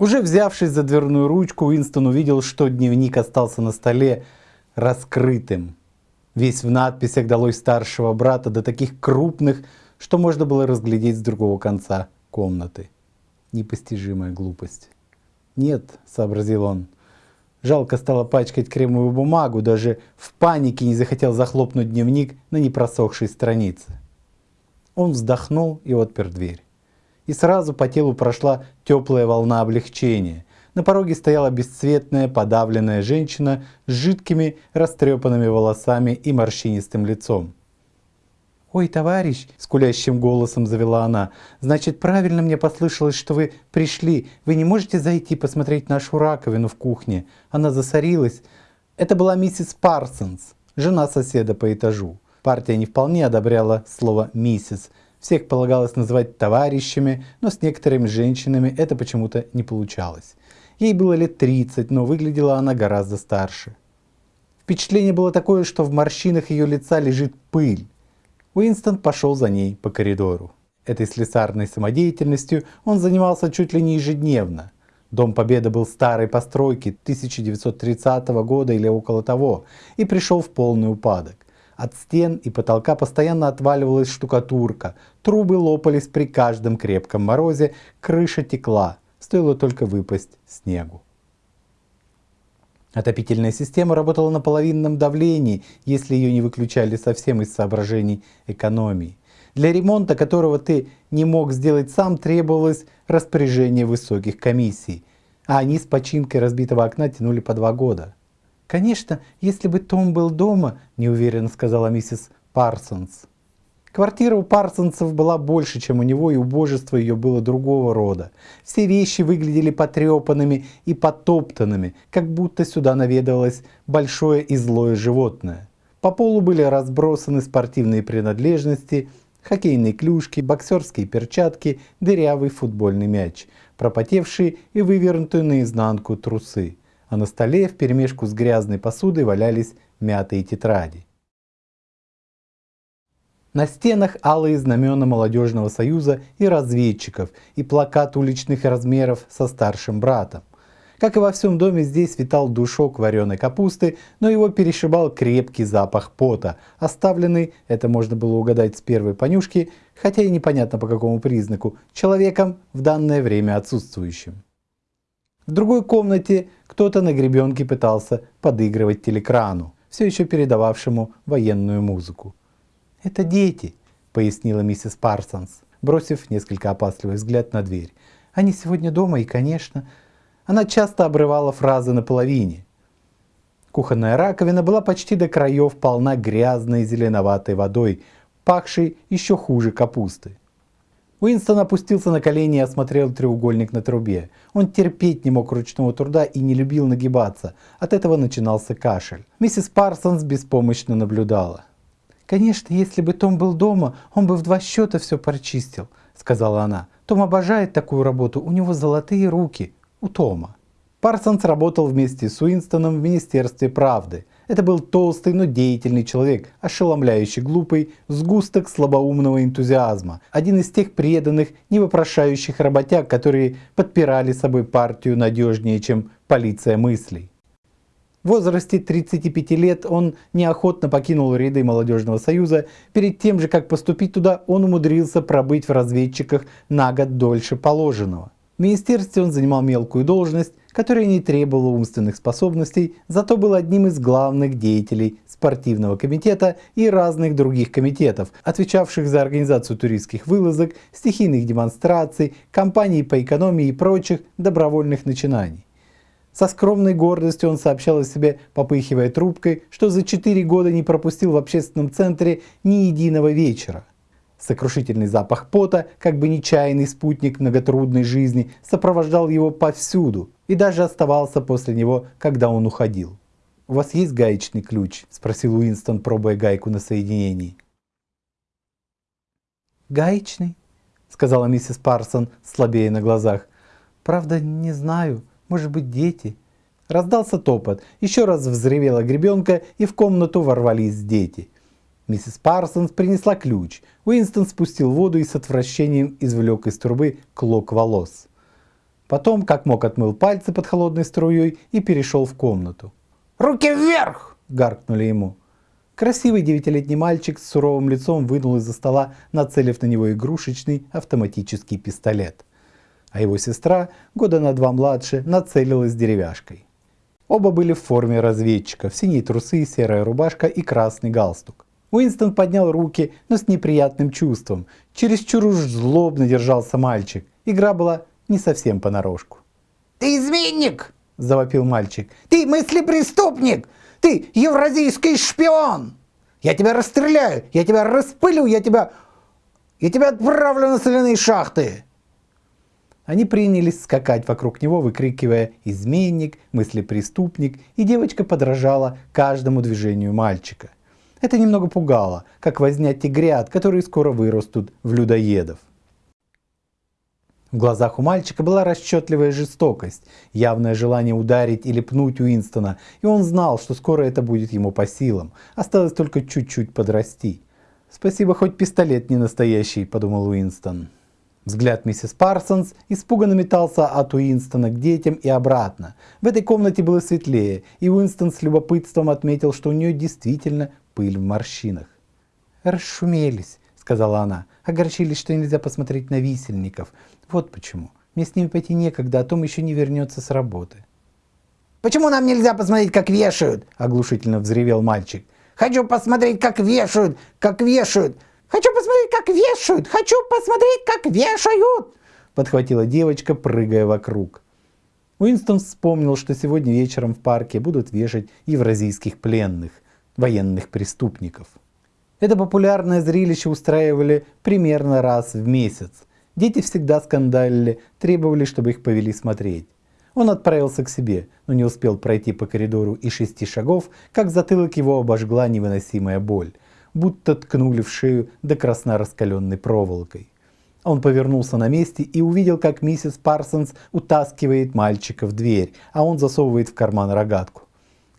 Уже взявшись за дверную ручку, Уинстон увидел, что дневник остался на столе раскрытым. Весь в надписях долой старшего брата, до таких крупных, что можно было разглядеть с другого конца комнаты. Непостижимая глупость. «Нет», — сообразил он, — жалко стало пачкать кремовую бумагу, даже в панике не захотел захлопнуть дневник на непросохшей странице. Он вздохнул и отпер дверь и сразу по телу прошла теплая волна облегчения. На пороге стояла бесцветная, подавленная женщина с жидкими, растрепанными волосами и морщинистым лицом. «Ой, товарищ!» – скулящим голосом завела она. «Значит, правильно мне послышалось, что вы пришли. Вы не можете зайти посмотреть нашу раковину в кухне? Она засорилась». Это была миссис Парсонс, жена соседа по этажу. Партия не вполне одобряла слово «миссис», всех полагалось называть товарищами, но с некоторыми женщинами это почему-то не получалось. Ей было лет 30, но выглядела она гораздо старше. Впечатление было такое, что в морщинах ее лица лежит пыль. Уинстон пошел за ней по коридору. Этой слесарной самодеятельностью он занимался чуть ли не ежедневно. Дом Победы был старой постройки 1930 года или около того и пришел в полный упадок. От стен и потолка постоянно отваливалась штукатурка, трубы лопались при каждом крепком морозе, крыша текла, стоило только выпасть снегу. Отопительная система работала на половинном давлении, если ее не выключали совсем из соображений экономии. Для ремонта, которого ты не мог сделать сам, требовалось распоряжение высоких комиссий, а они с починкой разбитого окна тянули по два года. «Конечно, если бы Том был дома», – неуверенно сказала миссис Парсонс. Квартира у Парсонсов была больше, чем у него, и убожество ее было другого рода. Все вещи выглядели потрепанными и потоптанными, как будто сюда наведывалось большое и злое животное. По полу были разбросаны спортивные принадлежности, хоккейные клюшки, боксерские перчатки, дырявый футбольный мяч, пропотевшие и вывернутые наизнанку трусы а на столе вперемешку с грязной посудой валялись мятые тетради. На стенах алые знамена молодежного союза и разведчиков и плакат уличных размеров со старшим братом. Как и во всем доме, здесь витал душок вареной капусты, но его перешибал крепкий запах пота, оставленный, это можно было угадать с первой понюшки, хотя и непонятно по какому признаку, человеком в данное время отсутствующим. В другой комнате кто-то на гребенке пытался подыгрывать телекрану, все еще передававшему военную музыку. «Это дети», — пояснила миссис Парсонс, бросив несколько опасливый взгляд на дверь. «Они сегодня дома и, конечно...» Она часто обрывала фразы на половине. Кухонная раковина была почти до краев полна грязной зеленоватой водой, пахшей еще хуже капусты. Уинстон опустился на колени и осмотрел треугольник на трубе. Он терпеть не мог ручного труда и не любил нагибаться. От этого начинался кашель. Миссис Парсонс беспомощно наблюдала. «Конечно, если бы Том был дома, он бы в два счета все прочистил», — сказала она. «Том обожает такую работу, у него золотые руки. У Тома». Парсонс работал вместе с Уинстоном в Министерстве правды. Это был толстый, но деятельный человек, ошеломляющий глупый, сгусток слабоумного энтузиазма. Один из тех преданных, невопрошающих работяг, которые подпирали собой партию надежнее, чем полиция мыслей. В возрасте 35 лет он неохотно покинул ряды молодежного союза. Перед тем же, как поступить туда, он умудрился пробыть в разведчиках на год дольше положенного. В министерстве он занимал мелкую должность, которая не требовала умственных способностей, зато был одним из главных деятелей спортивного комитета и разных других комитетов, отвечавших за организацию туристских вылазок, стихийных демонстраций, кампаний по экономии и прочих добровольных начинаний. Со скромной гордостью он сообщал о себе, попыхивая трубкой, что за 4 года не пропустил в общественном центре ни единого вечера. Сокрушительный запах пота, как бы нечаянный спутник многотрудной жизни, сопровождал его повсюду и даже оставался после него, когда он уходил. «У вас есть гаечный ключ?» – спросил Уинстон, пробуя гайку на соединении. «Гаечный?» – сказала миссис Парсон, слабее на глазах. «Правда, не знаю. Может быть, дети?» Раздался топот. Еще раз взревела гребенка, и в комнату ворвались дети – Миссис Парсонс принесла ключ. Уинстон спустил воду и с отвращением извлек из трубы клок волос. Потом, как мог, отмыл пальцы под холодной струей и перешел в комнату. «Руки вверх!» – гаркнули ему. Красивый девятилетний мальчик с суровым лицом вынул из-за стола, нацелив на него игрушечный автоматический пистолет. А его сестра, года на два младше, нацелилась деревяшкой. Оба были в форме разведчиков, синие трусы, серая рубашка и красный галстук. Уинстон поднял руки, но с неприятным чувством. Чересчур уж злобно держался мальчик. Игра была не совсем понарошку. «Ты изменник!» – завопил мальчик. «Ты мыслепреступник! Ты евразийский шпион! Я тебя расстреляю! Я тебя распылю! Я тебя... Я тебя отправлю на соляные шахты!» Они принялись скакать вокруг него, выкрикивая «изменник», «мыслепреступник», и девочка подражала каждому движению мальчика. Это немного пугало, как возня тигрят, которые скоро вырастут в людоедов. В глазах у мальчика была расчетливая жестокость, явное желание ударить или пнуть Уинстона, и он знал, что скоро это будет ему по силам. Осталось только чуть-чуть подрасти. «Спасибо, хоть пистолет не настоящий», — подумал Уинстон. Взгляд миссис Парсонс испуганно метался от Уинстона к детям и обратно. В этой комнате было светлее, и Уинстон с любопытством отметил, что у нее действительно пыль в морщинах. «Расшумелись», — сказала она. «Огорчились, что нельзя посмотреть на висельников. Вот почему. Мне с ними пойти некогда, а Том еще не вернется с работы. «Почему нам нельзя посмотреть, как вешают?» – оглушительно взревел мальчик. «Хочу посмотреть, как вешают! Как вешают! Хочу посмотреть, как вешают! Хочу посмотреть, как вешают!» Подхватила девочка, прыгая вокруг. Уинстон вспомнил, что сегодня вечером в парке будут вешать евразийских пленных, военных преступников. Это популярное зрелище устраивали примерно раз в месяц. Дети всегда скандалили, требовали, чтобы их повели смотреть. Он отправился к себе, но не успел пройти по коридору и шести шагов, как затылок его обожгла невыносимая боль, будто ткнули в шею до красна раскаленной проволокой. Он повернулся на месте и увидел, как миссис Парсонс утаскивает мальчика в дверь, а он засовывает в карман рогатку.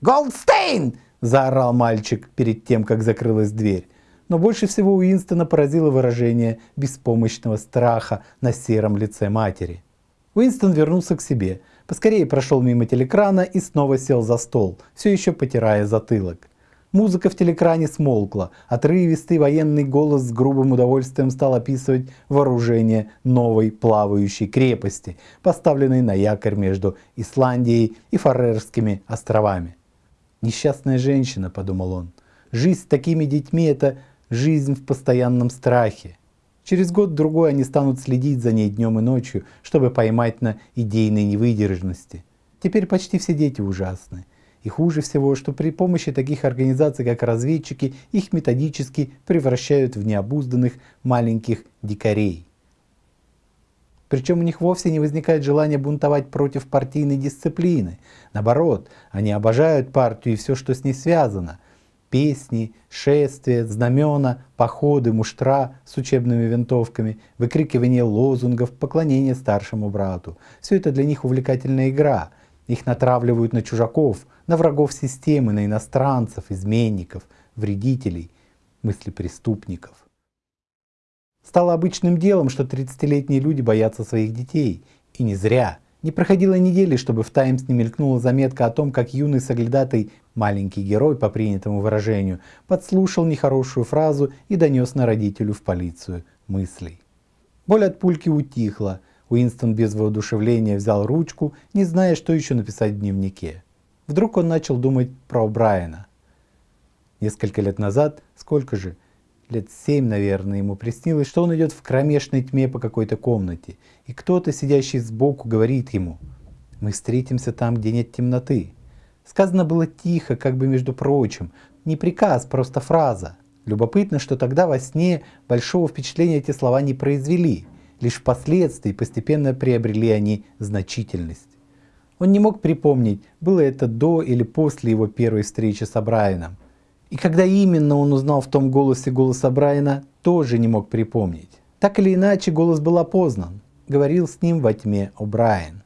«Голдстейн!» – заорал мальчик перед тем, как закрылась дверь но больше всего Уинстона поразило выражение беспомощного страха на сером лице матери. Уинстон вернулся к себе, поскорее прошел мимо телекрана и снова сел за стол, все еще потирая затылок. Музыка в телекране смолкла, отрывистый военный голос с грубым удовольствием стал описывать вооружение новой плавающей крепости, поставленной на якорь между Исландией и Фарерскими островами. «Несчастная женщина», — подумал он, — «жизнь с такими детьми — это жизнь в постоянном страхе. Через год-другой они станут следить за ней днем и ночью, чтобы поймать на идейной невыдержанности. Теперь почти все дети ужасны. И хуже всего, что при помощи таких организаций, как разведчики, их методически превращают в необузданных маленьких дикарей. Причем у них вовсе не возникает желания бунтовать против партийной дисциплины. Наоборот, они обожают партию и все, что с ней связано песни, шествия, знамена, походы, муштра с учебными винтовками, выкрикивание лозунгов, поклонение старшему брату. Все это для них увлекательная игра. Их натравливают на чужаков, на врагов системы, на иностранцев, изменников, вредителей, мыслепреступников. Стало обычным делом, что 30-летние люди боятся своих детей. И не зря. Не проходило недели, чтобы в Таймс не мелькнула заметка о том, как юный соглядатай Маленький герой, по принятому выражению, подслушал нехорошую фразу и донес на родителю в полицию мыслей. Боль от пульки утихла. Уинстон без воодушевления взял ручку, не зная, что еще написать в дневнике. Вдруг он начал думать про Брайана. Несколько лет назад, сколько же, лет семь, наверное, ему приснилось, что он идет в кромешной тьме по какой-то комнате, и кто-то, сидящий сбоку, говорит ему, «Мы встретимся там, где нет темноты». Сказано было тихо, как бы между прочим. Не приказ, просто фраза. Любопытно, что тогда во сне большого впечатления эти слова не произвели. Лишь впоследствии постепенно приобрели они значительность. Он не мог припомнить, было это до или после его первой встречи с Брайаном. И когда именно он узнал в том голосе голоса Брайана, тоже не мог припомнить. Так или иначе, голос был опознан. Говорил с ним во тьме О'Брайен.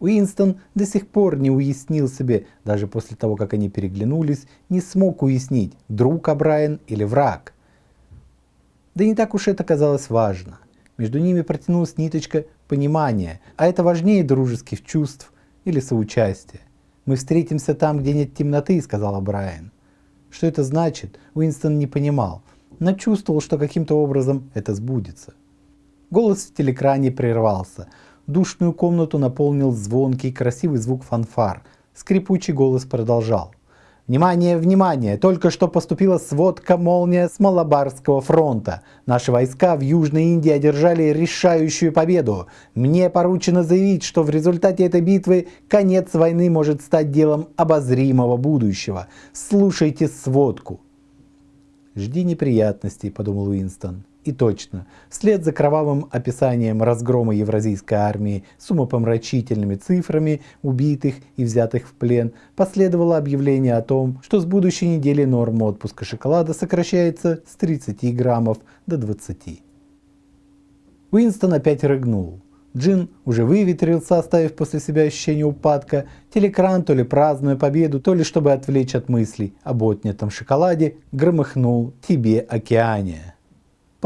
Уинстон до сих пор не уяснил себе, даже после того, как они переглянулись, не смог уяснить, друг Абрайан или враг. Да не так уж это казалось важно. Между ними протянулась ниточка понимания, а это важнее дружеских чувств или соучастия. «Мы встретимся там, где нет темноты», — сказала Брайан. Что это значит, Уинстон не понимал, но чувствовал, что каким-то образом это сбудется. Голос в телекране прервался. Душную комнату наполнил звонкий, красивый звук фанфар. Скрипучий голос продолжал. Внимание, внимание! Только что поступила сводка «Молния» с Малабарского фронта. Наши войска в Южной Индии одержали решающую победу. Мне поручено заявить, что в результате этой битвы конец войны может стать делом обозримого будущего. Слушайте сводку. «Жди неприятностей», — подумал Уинстон. И точно, вслед за кровавым описанием разгрома евразийской армии с умопомрачительными цифрами убитых и взятых в плен, последовало объявление о том, что с будущей недели норма отпуска шоколада сокращается с 30 граммов до 20. Уинстон опять рыгнул. Джин уже выветрился, оставив после себя ощущение упадка. Телекран, то ли празднуя победу, то ли чтобы отвлечь от мыслей об отнятом шоколаде, громыхнул «Тебе, океане».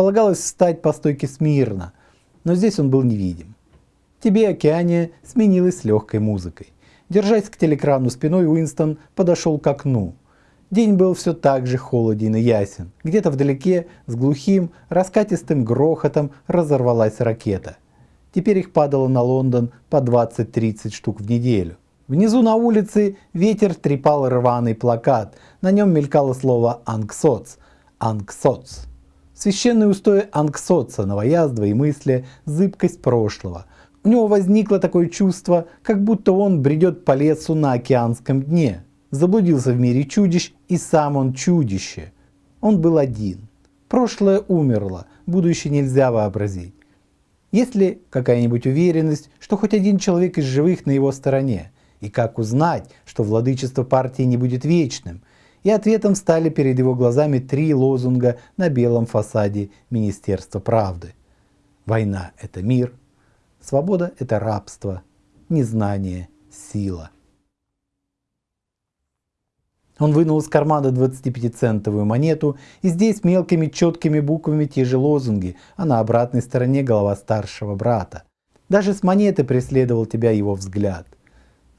Полагалось встать по стойке смирно, но здесь он был невидим. «Тебе, океане» сменилась легкой музыкой. Держась к телекрану спиной, Уинстон подошел к окну. День был все так же холоден и ясен. Где-то вдалеке, с глухим, раскатистым грохотом разорвалась ракета. Теперь их падало на Лондон по 20-30 штук в неделю. Внизу на улице ветер трепал рваный плакат. На нем мелькало слово «Ангсоц». «Ангсоц». Священные устои Ангсоца, и мысли, зыбкость прошлого. У него возникло такое чувство, как будто он бредет по лесу на океанском дне. Заблудился в мире чудищ, и сам он чудище. Он был один. Прошлое умерло, будущее нельзя вообразить. Есть ли какая-нибудь уверенность, что хоть один человек из живых на его стороне? И как узнать, что владычество партии не будет вечным? И ответом стали перед его глазами три лозунга на белом фасаде Министерства правды. Война – это мир, свобода – это рабство, незнание – сила. Он вынул из кармана 25-центовую монету, и здесь мелкими четкими буквами те же лозунги, а на обратной стороне голова старшего брата. Даже с монеты преследовал тебя его взгляд –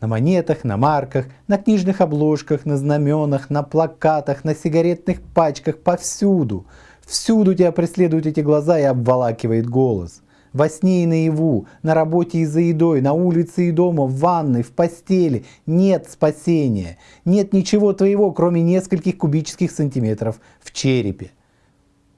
на монетах, на марках, на книжных обложках, на знаменах, на плакатах, на сигаретных пачках, повсюду. Всюду тебя преследуют эти глаза и обволакивает голос. Во сне и наяву, на работе и за едой, на улице и дома, в ванной, в постели. Нет спасения. Нет ничего твоего, кроме нескольких кубических сантиметров в черепе.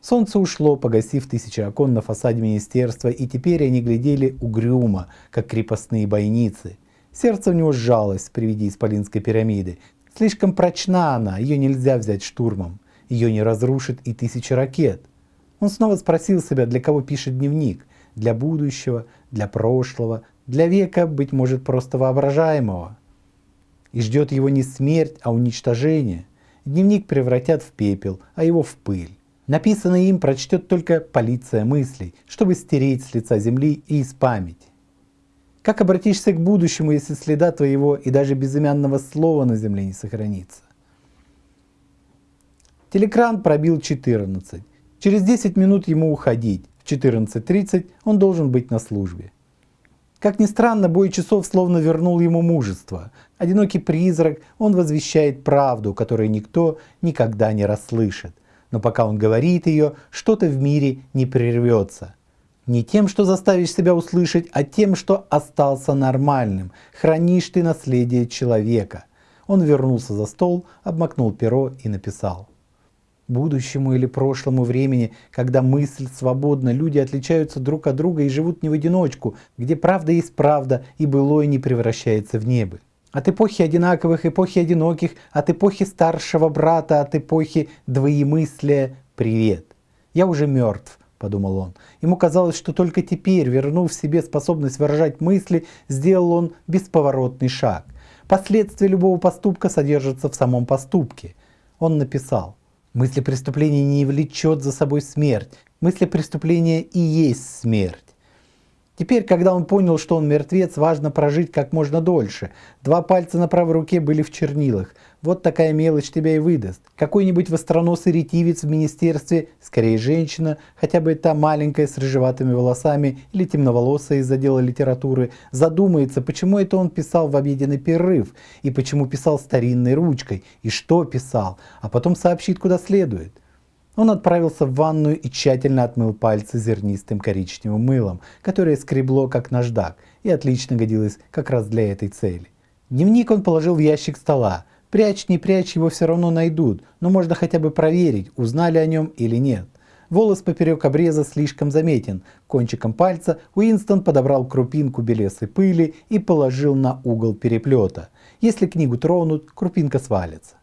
Солнце ушло, погасив тысячи окон на фасаде министерства, и теперь они глядели угрюмо, как крепостные бойницы. Сердце у него сжалось при виде Исполинской пирамиды. Слишком прочна она, ее нельзя взять штурмом. Ее не разрушит и тысяча ракет. Он снова спросил себя, для кого пишет дневник. Для будущего, для прошлого, для века, быть может, просто воображаемого. И ждет его не смерть, а уничтожение. Дневник превратят в пепел, а его в пыль. Написанное им прочтет только полиция мыслей, чтобы стереть с лица земли и из памяти. Как обратишься к будущему, если следа твоего и даже безымянного слова на земле не сохранится? Телекран пробил 14. Через 10 минут ему уходить. В 14.30 он должен быть на службе. Как ни странно, бой часов словно вернул ему мужество. Одинокий призрак, он возвещает правду, которую никто никогда не расслышит. Но пока он говорит ее, что-то в мире не прервется. Не тем, что заставишь себя услышать, а тем, что остался нормальным. Хранишь ты наследие человека. Он вернулся за стол, обмакнул перо и написал. Будущему или прошлому времени, когда мысль свободна, люди отличаются друг от друга и живут не в одиночку, где правда есть правда и былое не превращается в небо. От эпохи одинаковых, эпохи одиноких, от эпохи старшего брата, от эпохи двоемыслия привет. Я уже мертв, подумал он. Ему казалось, что только теперь, вернув себе способность выражать мысли, сделал он бесповоротный шаг. Последствия любого поступка содержатся в самом поступке. Он написал, мысли преступления не влечет за собой смерть, мысли преступления и есть смерть. Теперь, когда он понял, что он мертвец, важно прожить как можно дольше. Два пальца на правой руке были в чернилах. Вот такая мелочь тебя и выдаст. Какой-нибудь востроносый ретивец в министерстве, скорее женщина, хотя бы та маленькая с рыжеватыми волосами или темноволосая из отдела литературы, задумается, почему это он писал в обеденный перерыв, и почему писал старинной ручкой, и что писал, а потом сообщит, куда следует. Он отправился в ванную и тщательно отмыл пальцы зернистым коричневым мылом, которое скребло как наждак и отлично годилось как раз для этой цели. Дневник он положил в ящик стола. Прячь, не прячь, его все равно найдут, но можно хотя бы проверить, узнали о нем или нет. Волос поперек обреза слишком заметен. Кончиком пальца Уинстон подобрал крупинку белесой пыли и положил на угол переплета. Если книгу тронут, крупинка свалится.